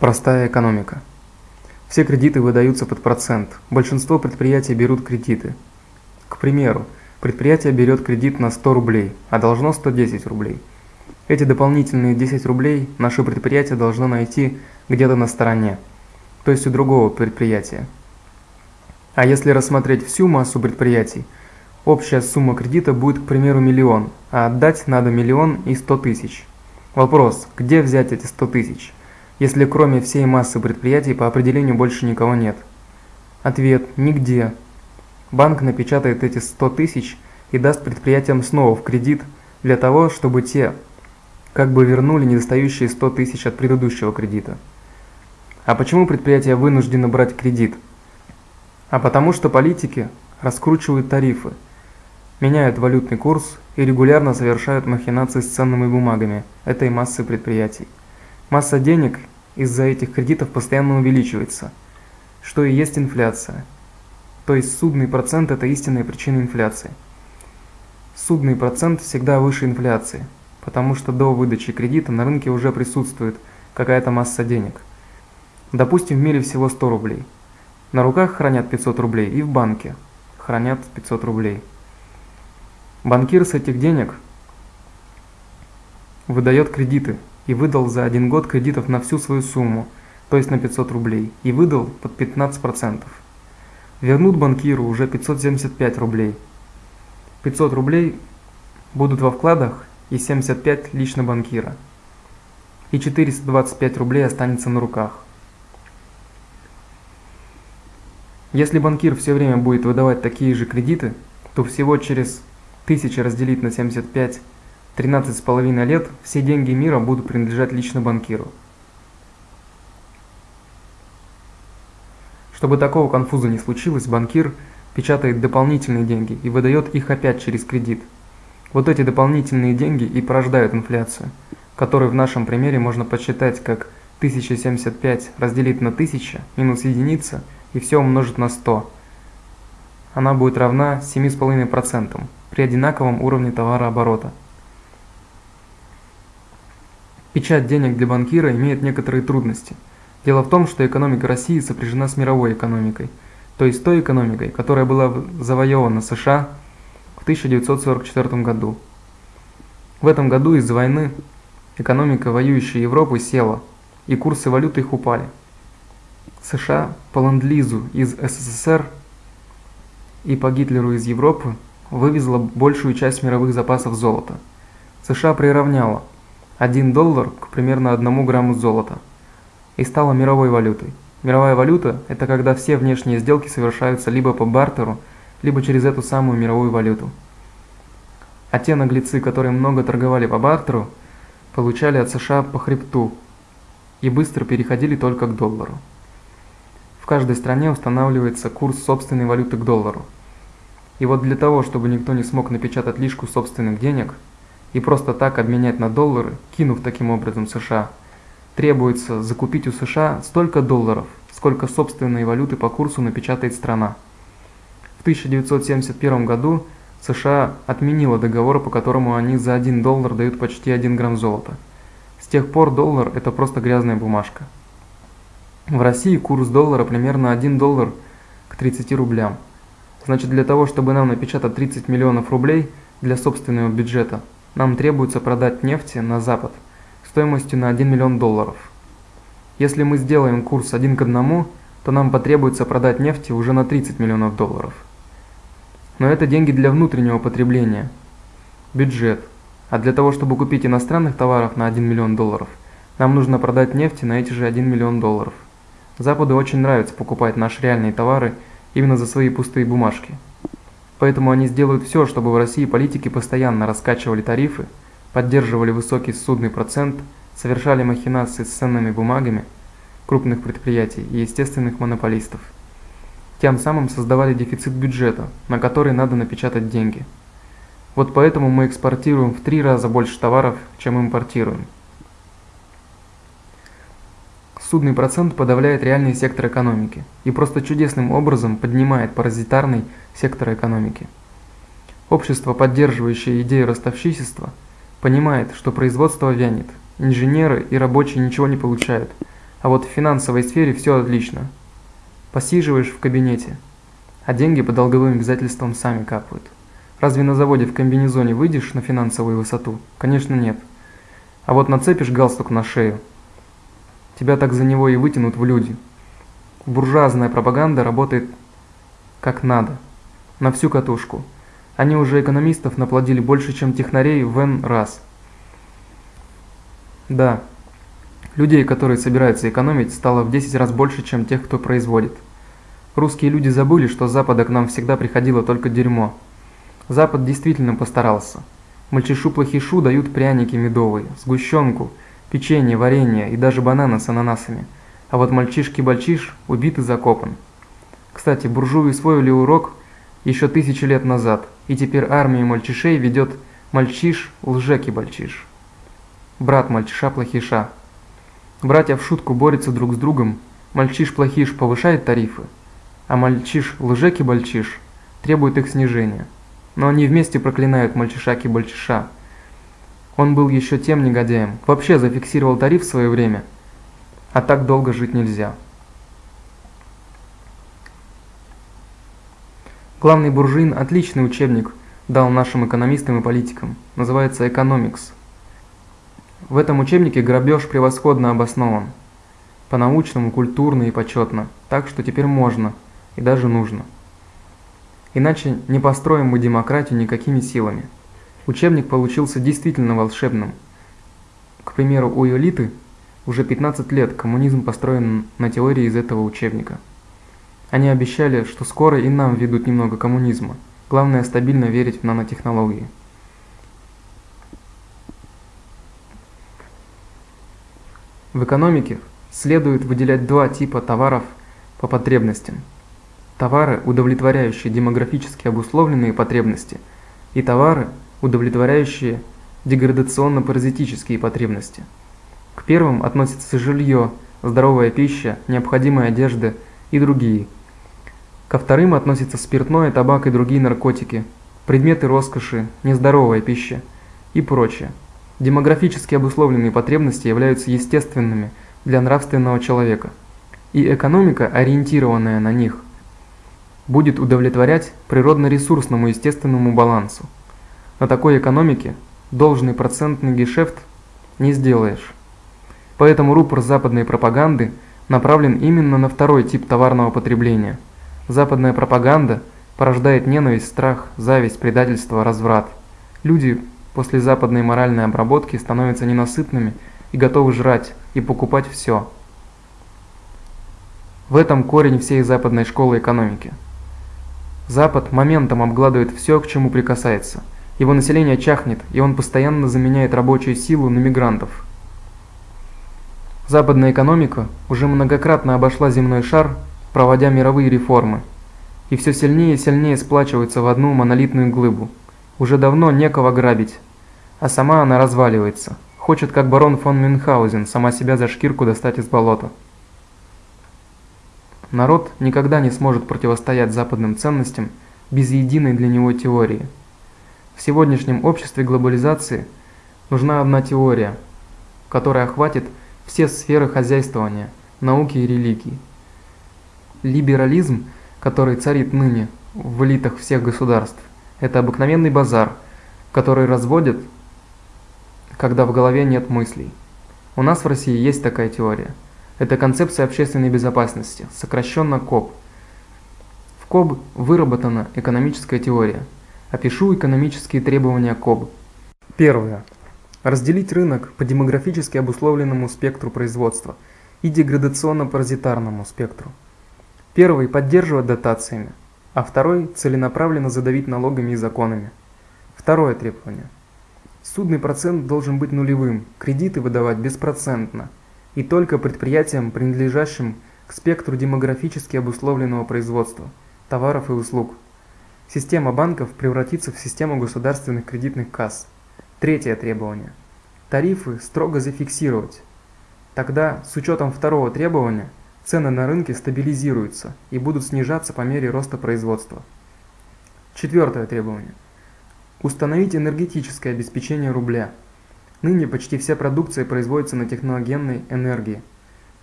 Простая экономика. Все кредиты выдаются под процент. Большинство предприятий берут кредиты. К примеру, предприятие берет кредит на 100 рублей, а должно 110 рублей. Эти дополнительные 10 рублей наше предприятие должно найти где-то на стороне, то есть у другого предприятия. А если рассмотреть всю массу предприятий, общая сумма кредита будет, к примеру, миллион, а отдать надо миллион и 100 тысяч. Вопрос, где взять эти 100 тысяч? Если кроме всей массы предприятий по определению больше никого нет? Ответ – нигде. Банк напечатает эти 100 тысяч и даст предприятиям снова в кредит для того, чтобы те как бы вернули недостающие 100 тысяч от предыдущего кредита. А почему предприятия вынуждены брать кредит? А потому что политики раскручивают тарифы, меняют валютный курс и регулярно совершают махинации с ценными бумагами этой массы предприятий. Масса денег из-за этих кредитов постоянно увеличивается, что и есть инфляция. То есть судный процент – это истинная причина инфляции. Судный процент всегда выше инфляции, потому что до выдачи кредита на рынке уже присутствует какая-то масса денег. Допустим, в мире всего 100 рублей. На руках хранят 500 рублей и в банке хранят 500 рублей. Банкир с этих денег выдает кредиты и выдал за один год кредитов на всю свою сумму, то есть на 500 рублей, и выдал под 15%. Вернут банкиру уже 575 рублей. 500 рублей будут во вкладах и 75 лично банкира. И 425 рублей останется на руках. Если банкир все время будет выдавать такие же кредиты, то всего через 1000 разделить на 75 13,5 лет все деньги мира будут принадлежать лично банкиру. Чтобы такого конфуза не случилось, банкир печатает дополнительные деньги и выдает их опять через кредит. Вот эти дополнительные деньги и порождают инфляцию, которую в нашем примере можно подсчитать как 1075 разделить на 1000 минус единица и все умножить на 100. Она будет равна 7,5% при одинаковом уровне товарооборота. Печать денег для банкира имеет некоторые трудности. Дело в том, что экономика России сопряжена с мировой экономикой, то есть той экономикой, которая была завоевана США в 1944 году. В этом году из-за войны экономика воюющей Европы села, и курсы валюты их упали. США по ленд-лизу из СССР и по Гитлеру из Европы вывезла большую часть мировых запасов золота. США приравняла 1 доллар к примерно 1 грамму золота и стала мировой валютой. Мировая валюта – это когда все внешние сделки совершаются либо по бартеру, либо через эту самую мировую валюту. А те наглецы, которые много торговали по бартеру, получали от США по хребту и быстро переходили только к доллару. В каждой стране устанавливается курс собственной валюты к доллару. И вот для того, чтобы никто не смог напечатать лишку собственных денег – и просто так обменять на доллары, кинув таким образом США, требуется закупить у США столько долларов, сколько собственной валюты по курсу напечатает страна. В 1971 году США отменила договор, по которому они за 1 доллар дают почти 1 грамм золота. С тех пор доллар – это просто грязная бумажка. В России курс доллара примерно 1 доллар к 30 рублям. Значит, для того, чтобы нам напечатать 30 миллионов рублей для собственного бюджета – нам требуется продать нефти на Запад стоимостью на 1 миллион долларов. Если мы сделаем курс один к одному, то нам потребуется продать нефти уже на 30 миллионов долларов. Но это деньги для внутреннего потребления, бюджет. А для того, чтобы купить иностранных товаров на 1 миллион долларов, нам нужно продать нефти на эти же 1 миллион долларов. Западу очень нравится покупать наши реальные товары именно за свои пустые бумажки – Поэтому они сделают все, чтобы в России политики постоянно раскачивали тарифы, поддерживали высокий судный процент, совершали махинации с ценными бумагами крупных предприятий и естественных монополистов. Тем самым создавали дефицит бюджета, на который надо напечатать деньги. Вот поэтому мы экспортируем в три раза больше товаров, чем импортируем. Судный процент подавляет реальный сектор экономики и просто чудесным образом поднимает паразитарный сектор экономики. Общество, поддерживающее идею ростовщичества, понимает, что производство вянет, инженеры и рабочие ничего не получают, А вот в финансовой сфере все отлично. Посиживаешь в кабинете, а деньги по долговым обязательствам сами капают. Разве на заводе в комбинезоне выйдешь на финансовую высоту? Конечно нет. А вот нацепишь галстук на шею, тебя так за него и вытянут в люди. Буржуазная пропаганда работает как надо, на всю катушку. Они уже экономистов наплодили больше, чем технарей в N раз. Да, людей, которые собираются экономить, стало в 10 раз больше, чем тех, кто производит. Русские люди забыли, что с Запада к нам всегда приходило только дерьмо. Запад действительно постарался. Мальчишу-плохишу дают пряники медовые, сгущенку, печенье, варенье и даже бананы с ананасами. А вот мальчишки-бальчиш убит и закопан. Кстати, буржуи усвоили урок еще тысячи лет назад, и теперь армию мальчишей ведет мальчиш-лжеки-бальчиш. Брат мальчиша-плохиша. Братья в шутку борются друг с другом, мальчиш-плохиш повышает тарифы, а мальчиш-лжеки-бальчиш требует их снижения. Но они вместе проклинают мальчишаки-бальчиша. Он был еще тем негодяем, вообще зафиксировал тариф в свое время, а так долго жить нельзя. Главный буржуин – отличный учебник, дал нашим экономистам и политикам. Называется «Экономикс». В этом учебнике грабеж превосходно обоснован. По-научному, культурно и почетно. Так что теперь можно и даже нужно. Иначе не построим мы демократию никакими силами. Учебник получился действительно волшебным. К примеру, у элиты уже 15 лет коммунизм построен на теории из этого учебника. Они обещали, что скоро и нам ведут немного коммунизма. Главное стабильно верить в нанотехнологии. В экономике следует выделять два типа товаров по потребностям. Товары, удовлетворяющие демографически обусловленные потребности, и товары, удовлетворяющие деградационно-паразитические потребности. К первым относятся жилье, здоровая пища, необходимая одежда и другие – Ко вторым относятся спиртное, табак и другие наркотики, предметы роскоши, нездоровая пища и прочее. Демографически обусловленные потребности являются естественными для нравственного человека, и экономика, ориентированная на них, будет удовлетворять природно-ресурсному естественному балансу. На такой экономике должный процентный гешефт не сделаешь. Поэтому рупор западной пропаганды направлен именно на второй тип товарного потребления – Западная пропаганда порождает ненависть, страх, зависть, предательство, разврат. Люди после западной моральной обработки становятся ненасытными и готовы жрать и покупать все. В этом корень всей западной школы экономики. Запад моментом обгладывает все, к чему прикасается. Его население чахнет, и он постоянно заменяет рабочую силу на мигрантов. Западная экономика уже многократно обошла земной шар проводя мировые реформы, и все сильнее и сильнее сплачиваются в одну монолитную глыбу. Уже давно некого грабить, а сама она разваливается, хочет как барон фон Мюнхгаузен сама себя за шкирку достать из болота. Народ никогда не сможет противостоять западным ценностям без единой для него теории. В сегодняшнем обществе глобализации нужна одна теория, которая охватит все сферы хозяйствования, науки и религии. Либерализм, который царит ныне в элитах всех государств, это обыкновенный базар, который разводят, когда в голове нет мыслей. У нас в России есть такая теория. Это концепция общественной безопасности, сокращенно КОБ. В КОБ выработана экономическая теория. Опишу экономические требования КОБ. Первое. Разделить рынок по демографически обусловленному спектру производства и деградационно-паразитарному спектру. Первый – поддерживать дотациями, а второй – целенаправленно задавить налогами и законами. Второе требование. Судный процент должен быть нулевым, кредиты выдавать беспроцентно, и только предприятиям, принадлежащим к спектру демографически обусловленного производства, товаров и услуг. Система банков превратится в систему государственных кредитных касс. Третье требование. Тарифы строго зафиксировать. Тогда, с учетом второго требования, цены на рынке стабилизируются и будут снижаться по мере роста производства. Четвертое требование. Установить энергетическое обеспечение рубля. Ныне почти вся продукция производится на техногенной энергии.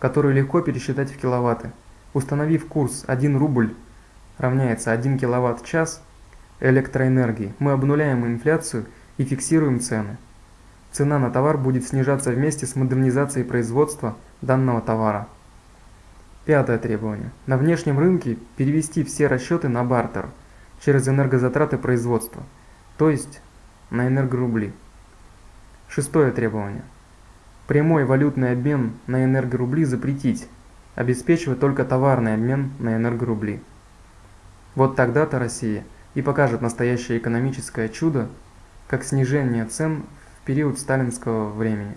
которую легко пересчитать в киловатты. Установив курс 1 рубль равняется 1 киловатт-час электроэнергии, мы обнуляем инфляцию и фиксируем цены. Цена на товар будет снижаться вместе с модернизацией производства данного товара. Пятое требование. На внешнем рынке перевести все расчеты на бартер через энергозатраты производства, то есть на энергорубли. Шестое требование. Прямой валютный обмен на энергорубли запретить, обеспечивать только товарный обмен на энергорубли. Вот тогда-то Россия и покажет настоящее экономическое чудо, как снижение цен в период сталинского времени.